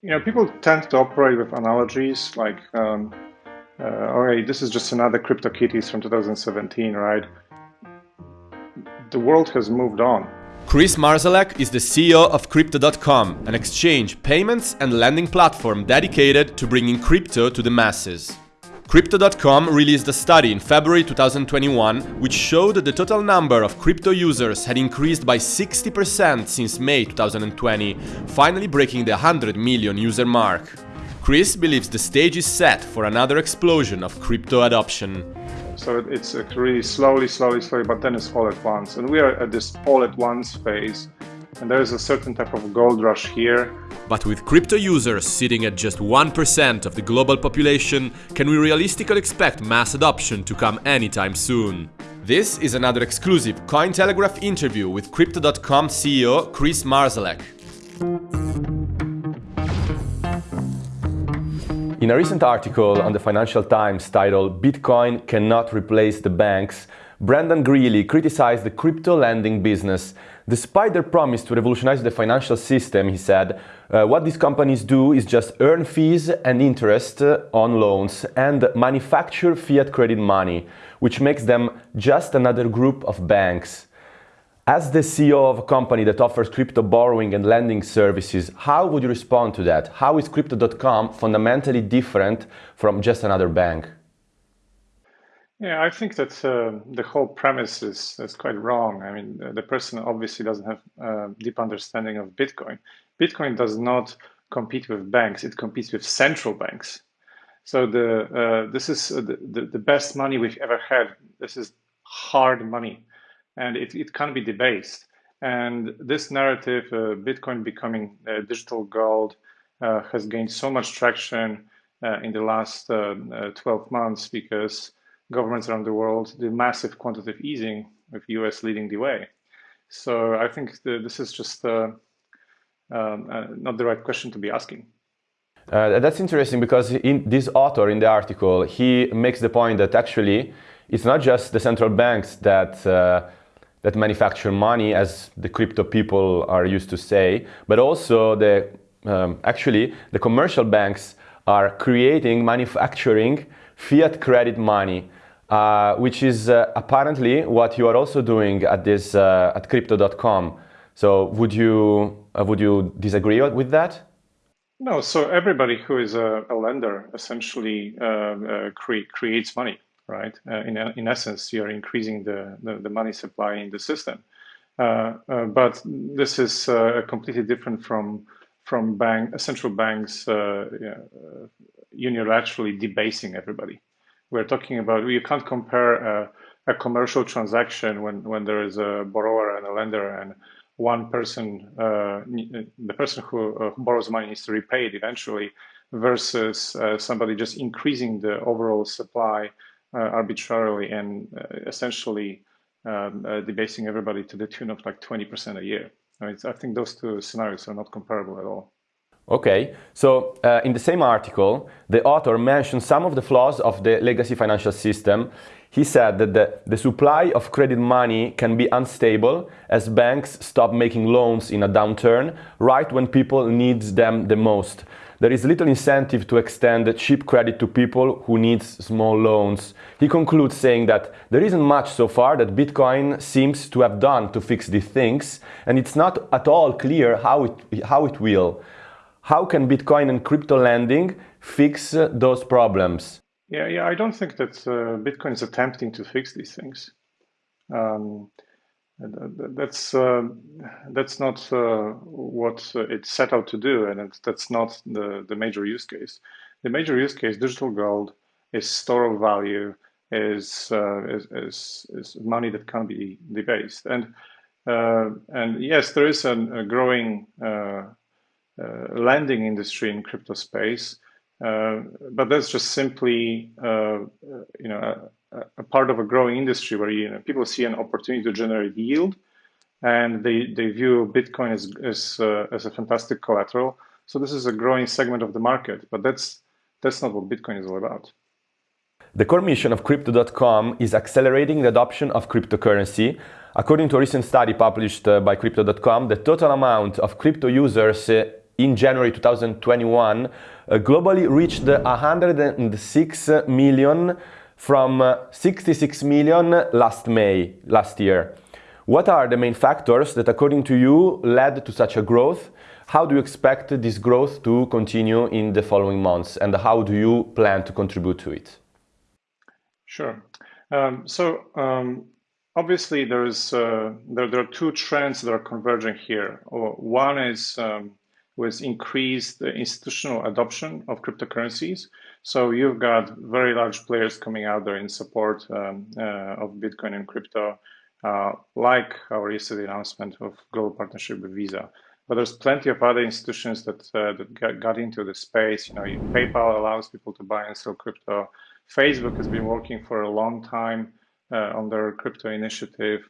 You know, people tend to operate with analogies like, um, uh, okay, this is just another CryptoKitties from 2017, right? The world has moved on. Chris Marszalek is the CEO of Crypto.com, an exchange, payments and lending platform dedicated to bringing crypto to the masses. Crypto.com released a study in February 2021 which showed that the total number of crypto users had increased by 60% since May 2020, finally breaking the 100 million user mark. Chris believes the stage is set for another explosion of crypto adoption. So it's really slowly, slowly, slowly, but then it's all at once. And we are at this all at once phase and there is a certain type of gold rush here. But with crypto users sitting at just 1% of the global population, can we realistically expect mass adoption to come anytime soon? This is another exclusive Cointelegraph interview with Crypto.com CEO Chris Marszalek. In a recent article on the Financial Times titled Bitcoin Cannot Replace the Banks, Brendan Greeley criticized the crypto lending business. Despite their promise to revolutionize the financial system, he said, uh, what these companies do is just earn fees and interest on loans and manufacture fiat credit money, which makes them just another group of banks. As the CEO of a company that offers crypto borrowing and lending services, how would you respond to that? How is Crypto.com fundamentally different from just another bank? Yeah, I think that uh, the whole premise is, is quite wrong. I mean, the person obviously doesn't have a deep understanding of Bitcoin. Bitcoin does not compete with banks; it competes with central banks. So the uh, this is uh, the, the best money we've ever had. This is hard money, and it, it can't be debased. And this narrative, uh, Bitcoin becoming uh, digital gold, uh, has gained so much traction in the last 12 months because governments around the world the massive quantitative easing, with US leading the way. So I think the, this is just uh, um, uh, not the right question to be asking. Uh, that's interesting because in this author in the article, he makes the point that actually it's not just the central banks that uh, that manufacture money, as the crypto people are used to say, but also the um, actually the commercial banks are creating, manufacturing fiat credit money uh, which is uh, apparently what you are also doing at this uh, at crypto.com. So would you uh, would you disagree with that? No. So everybody who is a, a lender essentially uh, cre creates money, right? in in essence, you are increasing the, the, the money supply in the system. but this is completely different from from bank central banks unilaterally debasing everybody we're talking about you can't compare a, a, commercial transaction when when there is a borrower and a lender and one person uh, the person who, uh, who, borrows money needs to repay it eventually versus uh, somebody just increasing the overall supply uh, arbitrarily and uh, essentially um, uh, debasing everybody to the tune of like 20% a year. I, mean, I think those two scenarios are not comparable at all Okay, so uh, in the same article, the author mentioned some of the flaws of the legacy financial system. He said that the, the supply of credit money can be unstable as banks stop making loans in a downturn right when people need them the most. There is little incentive to extend cheap credit to people who need small loans. He concludes saying that there isn't much so far that Bitcoin seems to have done to fix these things, and it's not at all clear how it, how it will. How can Bitcoin and crypto lending fix uh, those problems? Yeah, yeah, I don't think that uh, Bitcoin is attempting to fix these things. Um, that's uh, that's not uh, what it's set out to do, and that's not the the major use case. The major use case, digital gold, is store of value, is uh, is, is, is money that can be debased, and uh, and yes, there is an, a growing uh, Uh, lending industry in crypto space. Uh, but that's just simply, uh, uh you know, a, a, part of a growing industry where you know, people see an opportunity to generate yield, and they, they view Bitcoin as as, uh, as a fantastic collateral. So this is a growing segment of the market, but that's that's not what Bitcoin is all about. The core mission of Crypto.com is accelerating the adoption of cryptocurrency. According to a recent study published by Crypto.com, the total amount of crypto users in January 2021 uh, globally reached 106 million from uh, 66 million last May, last year. What are the main factors that, according to you, led to such a growth? How do you expect this growth to continue in the following months, and how do you plan to contribute to it? Sure. Um, so um, obviously, there's uh, there, there, are two trends that are converging here. One is um, with increased institutional adoption of cryptocurrencies. So you've got very large players coming out there in support um, uh, of Bitcoin and crypto, uh, like our yesterday announcement of global partnership with Visa. But there's plenty of other institutions that uh, that got, into the space. You know, PayPal allows people to buy and sell crypto. Facebook has been working for a long time uh, on their crypto initiative.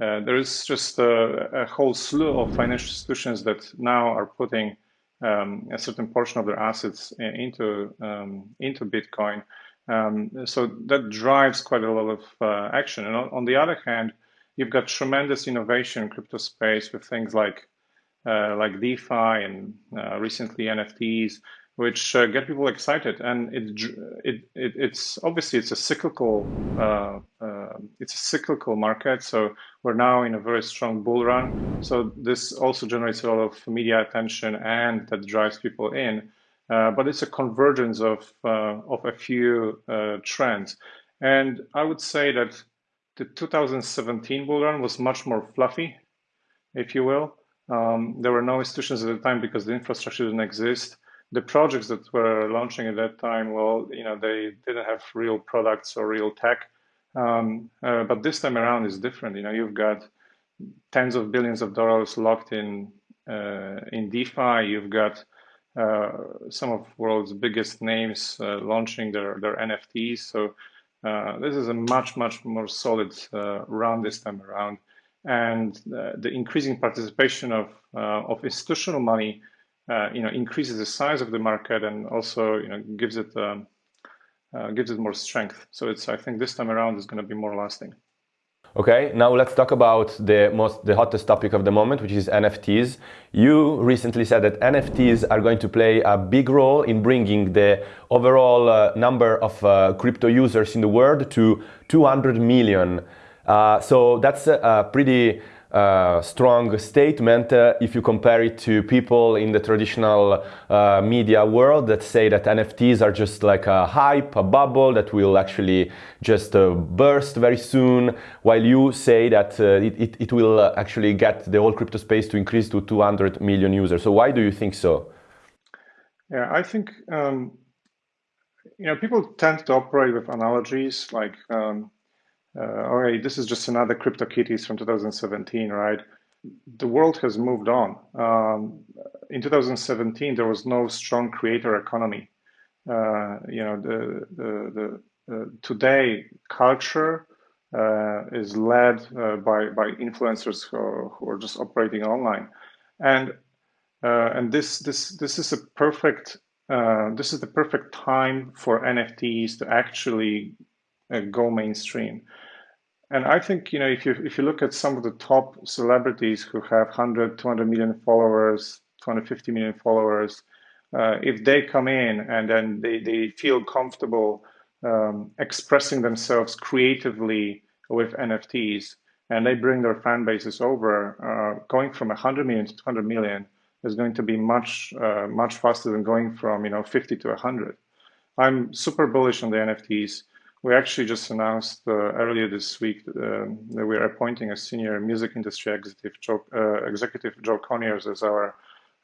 Uh, there is just a, a, whole slew of financial institutions that now are putting um, a certain portion of their assets into um, into Bitcoin. Um, so that drives quite a lot of uh, action. And on, on, the other hand, you've got tremendous innovation in crypto space with things like uh, like DeFi and uh, recently NFTs which uh, get people excited. And it, it, it, it's obviously it's a cyclical it's a cyclical market. So we're now in a very strong bull run. So this also generates a lot of media attention and that drives people in. Uh, but it's a convergence of uh, of a few uh, trends. And I would say that the 2017 bull run was much more fluffy, if you will. Um, there were no institutions at the time because the infrastructure didn't exist the projects that were launching at that time, well, you know, they didn't have real products or real tech. Um, uh, but this time around is different. You know, you've got tens of billions of dollars locked in uh, in DeFi. You've got uh, some of world's biggest names uh, launching their their NFTs. So uh, this is a much much more solid uh, run this time around, and the increasing participation of of institutional money you know, increases the size of the market and also, you know, gives it um, uh, gives it more strength. So it's, I think, this time around is going to be more lasting. Okay, now let's talk about the most the hottest topic of the moment, which is NFTs. You recently said that NFTs are going to play a big role in bringing the overall uh, number of uh, crypto users in the world to 200 million. Uh, so that's a, a pretty uh, strong statement uh, if you compare it to people in the traditional uh, media world that say that NFTs are just like a hype, a bubble that will actually just uh, burst very soon, while you say that uh, it, it, it, will uh, actually get the whole crypto space to increase to 200 million users. So why do you think so? Yeah, I think um, you know people tend to operate with analogies like um, uh, okay, this is just another CryptoKitties from 2017, right? The world has moved on. Um, in 2017, there was no strong creator economy. Uh, you know, the, the, the uh, today culture uh, is led uh, by by influencers who are, who are just operating online, and uh, and this this this is a perfect this is the perfect time for NFTs to actually go mainstream. And I think, you know, if you if you look at some of the top celebrities who have 100, 200 million followers, 250 million followers, uh, if they come in and then they, they feel comfortable um, expressing themselves creatively with NFTs and they bring their fan bases over, uh, going from 100 million to 200 million is going to be much, uh, much faster than going from, you know, 50 to 100. I'm super bullish on the NFTs. We actually just announced uh, earlier this week uh, that we're appointing a senior music industry executive, Joe, uh, executive Joe Conyers, as our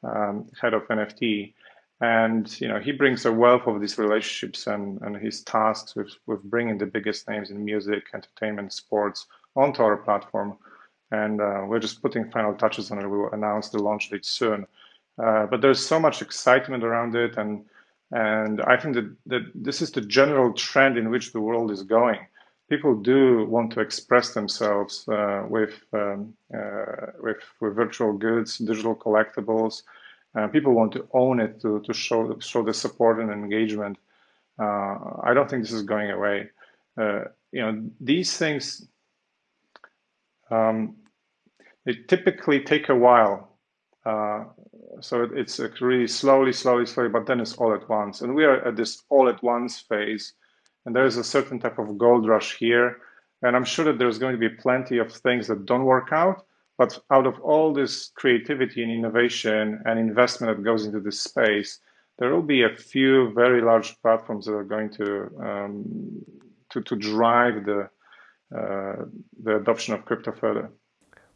um, head of NFT. And you know he brings a wealth of these relationships and, and his tasks with, with bringing the biggest names in music, entertainment, sports onto our platform. And uh, we're just putting final touches on it. We will announce the launch date soon. Uh, but there's so much excitement around it, and and I think that, that this is the general trend in which the world is going. People do want to express themselves uh, with, um, uh, with, with virtual goods, digital collectibles. Uh, people want to own it to, to show, show the support and engagement. Uh, I don't think this is going away. Uh, you know, these things, um, they typically take a while uh, so it's really slowly, slowly, slowly, but then it's all at once. And we are at this all at once phase. And there is a certain type of gold rush here. And I'm sure that there's going to be plenty of things that don't work out. But out of all this creativity and innovation and investment that goes into this space, there will be a few very large platforms that are going to um, to, to drive the uh, the adoption of crypto further.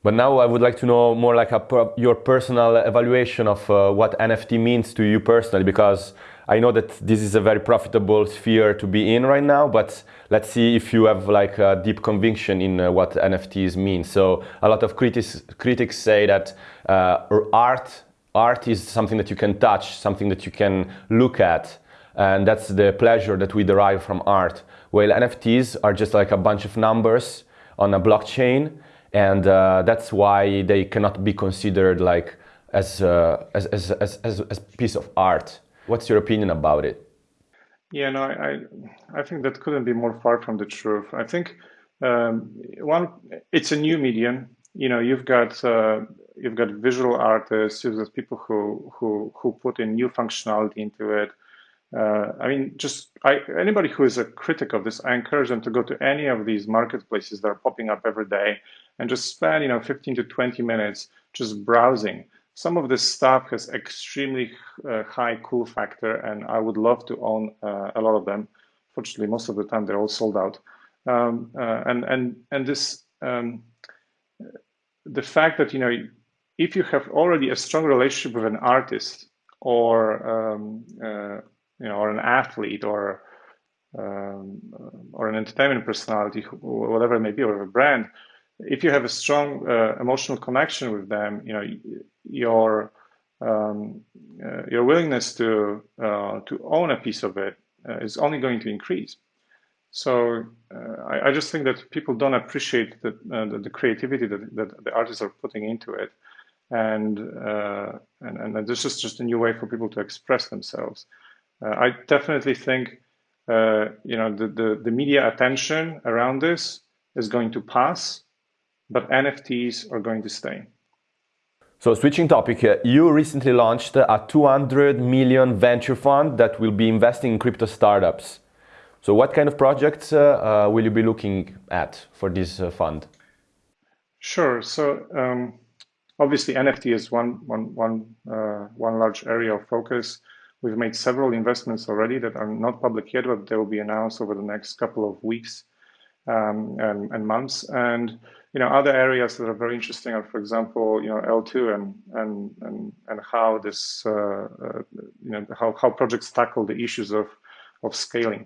But now I would like to know more like a, your personal evaluation of uh, what NFT means to you personally, because I know that this is a very profitable sphere to be in right now, but let's see if you have like a deep conviction in uh, what NFTs mean. So a lot of critics, critics say that uh, art, art is something that you can touch, something that you can look at, and that's the pleasure that we derive from art. While NFTs are just like a bunch of numbers on a blockchain, and uh, that's why they cannot be considered like as, uh, as, as, as, as, piece of art. What's your opinion about it? Yeah, no, I, I think that couldn't be more far from the truth. I think um, one, it's a new medium. You know, you've got uh, you've got visual artists, you've got people who who who put in new functionality into it. Uh, I mean, just I, anybody who is a critic of this, I encourage them to go to any of these marketplaces that are popping up every day and just spend, you know, 15 to 20 minutes just browsing. Some of this stuff has extremely uh, high cool factor, and I would love to own uh, a lot of them. Fortunately, most of the time they're all sold out. Um, uh, and and and this um, the fact that you know if you have already a strong relationship with an artist or um, uh, you know or an athlete or um, or an entertainment personality, whatever it may be, or a brand, if you have a strong uh, emotional connection with them, you know your um, uh, your willingness to uh, to own a piece of it uh, is only going to increase. So uh, I, I, just think that people don't appreciate the, uh, the, the, creativity that, that the artists are putting into it, and and and this is just a new way for people to express themselves. I definitely think you know the, the the media attention around this is going to pass but NFTs are going to stay. So switching topic, uh, you recently launched a 200 million venture fund that will be investing in crypto startups. So what kind of projects uh, uh, will you be looking at for this uh, fund? Sure. So um, obviously NFT is one, one, one, uh, one large area of focus. We've made several investments already that are not public yet, but they will be announced over the next couple of weeks um, and, and months. And you know, other areas that are very interesting are, for example, you know, L2 and and and and how this, uh, uh, you know, how how projects tackle the issues of of scaling.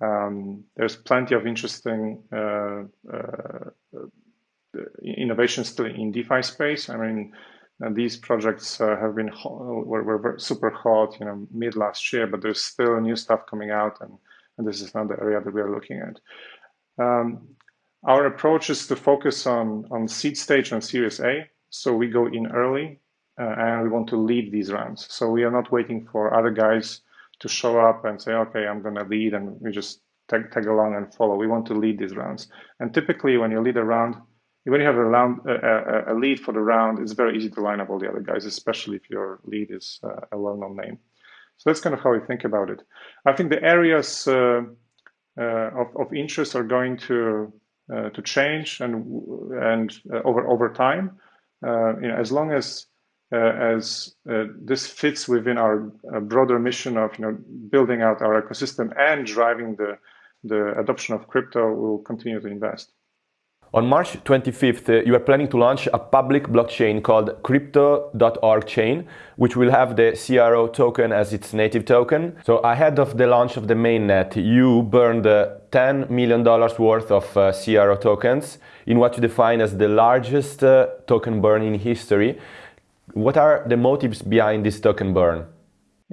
Um, there's plenty of interesting uh, uh innovations still in DeFi space. I mean, these projects uh, have been were, were super hot, you know, mid last year, but there's still new stuff coming out, and and this is another area that we are looking at. Um, our approach is to focus on, on seed stage and Series A. So we go in early uh, and we want to lead these rounds. So we are not waiting for other guys to show up and say, okay, I'm going to lead and we just tag, tag along and follow. We want to lead these rounds. And typically when you lead a round, when you have a, round, a, a, lead for the round, it's very easy to line up all the other guys, especially if your lead is uh, a well-known name. So that's kind of how we think about it. I think the areas uh, of, of interest are going to uh, to change and and uh, over over time. Uh, you know, as long as as this fits within our broader mission of you know building out our ecosystem and driving the the adoption of crypto, we'll continue to invest. On March 25th, uh, you are planning to launch a public blockchain called Crypto.org chain, which will have the CRO token as its native token. So ahead of the launch of the mainnet, you burned uh, $10 million worth of uh, CRO tokens in what you define as the largest token burn in history. What are the motives behind this token burn?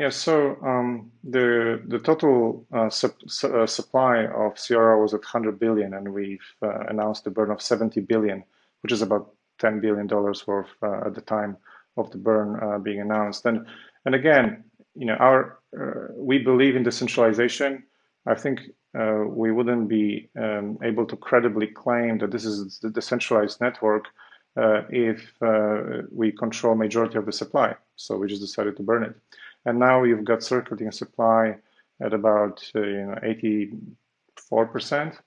Yeah, so um, the the total uh, su uh, supply of CRO was at 100 billion, and we've uh, announced a burn of 70 billion, which is about 10 billion dollars worth uh, at the time of the burn uh, being announced. And and again, you know, our uh, we believe in decentralization. I think we wouldn't be um, able to credibly claim that this is the decentralized network if we control majority of the supply. So we just decided to burn it. And now we've got circulating supply at about uh, you know 84%,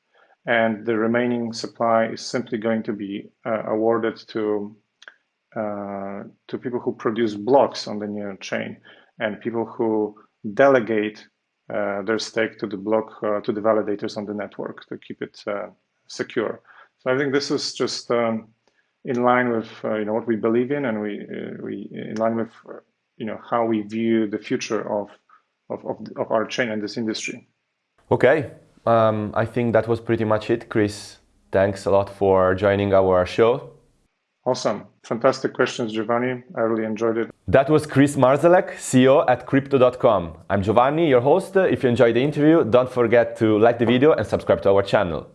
and the remaining supply is simply going to be uh, awarded to uh, to people who produce blocks on the new chain and people who delegate uh, their stake to the block to the validators on the network to keep it secure. So I think this is just um, in line with uh, you know what we believe in, and we uh, we in line with uh, you know how we view the future of of of, of our chain and this industry. Okay, um, I think that was pretty much it, Chris. Thanks a lot for joining our show. Awesome. Fantastic questions, Giovanni. I really enjoyed it. That was Chris Marszalek, CEO at Crypto.com. I'm Giovanni, your host. If you enjoyed the interview, don't forget to like the video and subscribe to our channel.